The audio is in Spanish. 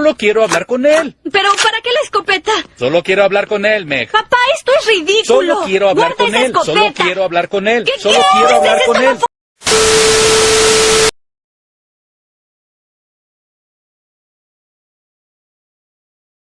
Solo quiero hablar con él. ¿Pero para qué la escopeta? Solo quiero hablar con él, Meg. Papá, esto es ridículo. Solo quiero hablar Guarda con él. Solo quiero hablar con él. ¿Qué Solo quiero hablar con él.